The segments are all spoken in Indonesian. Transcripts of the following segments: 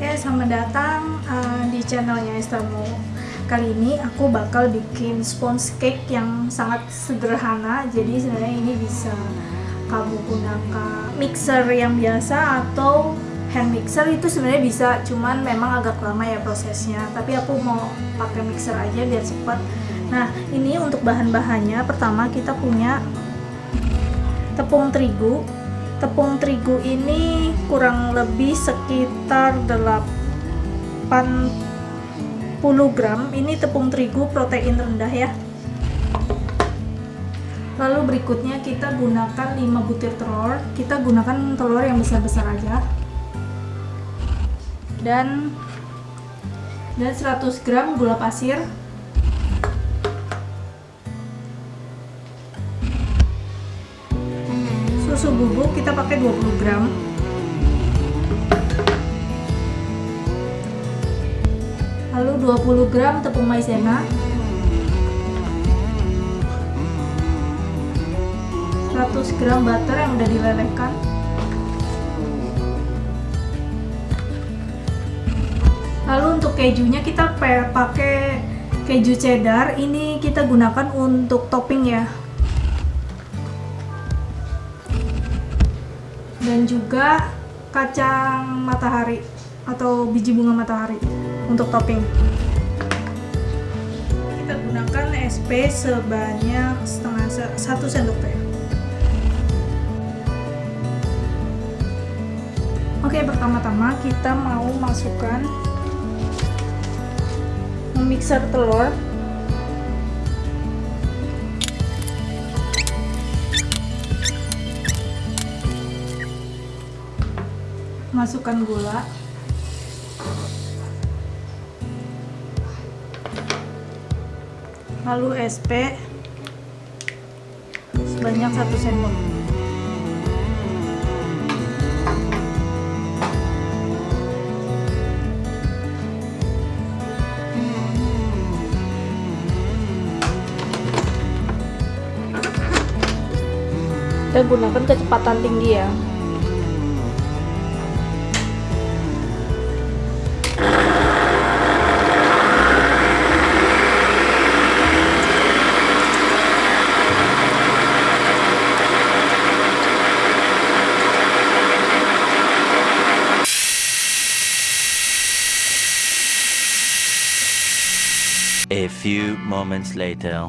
Oke, selamat datang uh, di channelnya Estamo. Kali ini aku bakal bikin sponge cake yang sangat sederhana. Jadi sebenarnya ini bisa kamu gunakan mixer yang biasa atau hand mixer itu sebenarnya bisa, cuman memang agak lama ya prosesnya. Tapi aku mau pakai mixer aja biar cepat. Nah, ini untuk bahan-bahannya. Pertama kita punya tepung terigu tepung terigu ini kurang lebih sekitar 80 gram. Ini tepung terigu protein rendah ya. Lalu berikutnya kita gunakan 5 butir telur. Kita gunakan telur yang besar-besar aja. Dan dan 100 gram gula pasir bubuk kita pakai 20 gram. Lalu 20 gram tepung maizena. 100 gram butter yang udah dilelehkan. Lalu untuk kejunya kita pakai keju cheddar. Ini kita gunakan untuk topping ya dan juga kacang matahari atau biji bunga matahari untuk topping. Kita gunakan SP sebanyak setengah satu sendok teh. Oke pertama-tama kita mau masukkan memixer telur masukkan gula. Lalu SP sebanyak satu sendok. Kita gunakan kecepatan tinggi ya A few moments later.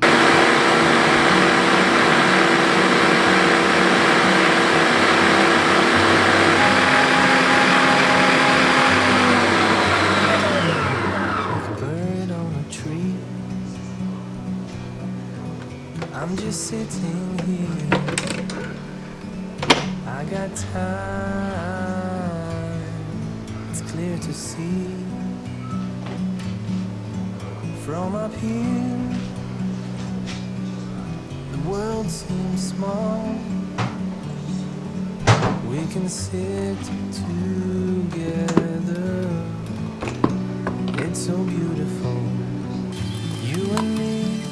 I'm just sitting here. I got time. It's clear to see from up here. The world seems small. We can sit together. It's so beautiful. You and me.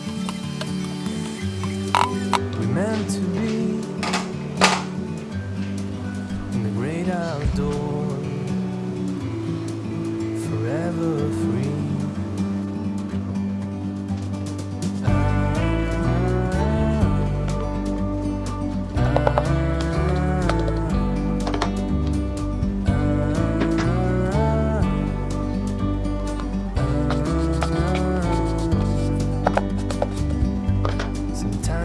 We meant to be in the great outdoors, forever free.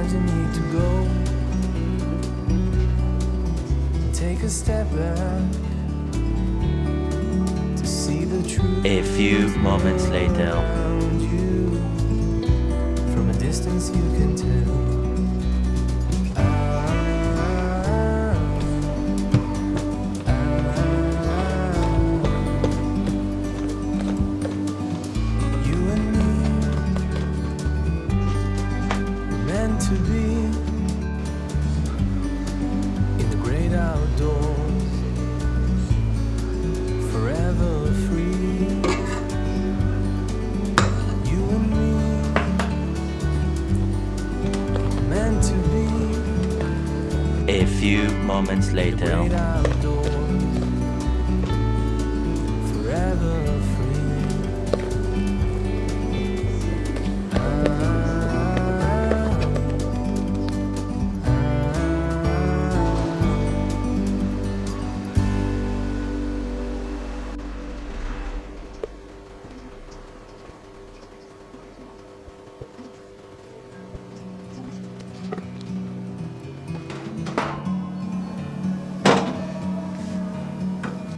Sometimes you need to go take a step back to see the truth A few moments later. you. From a distance, you can moments later.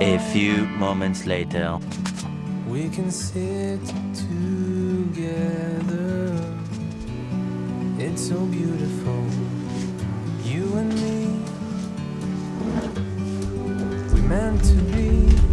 A few moments later. We can sit together. It's so beautiful. You and me. We meant to be.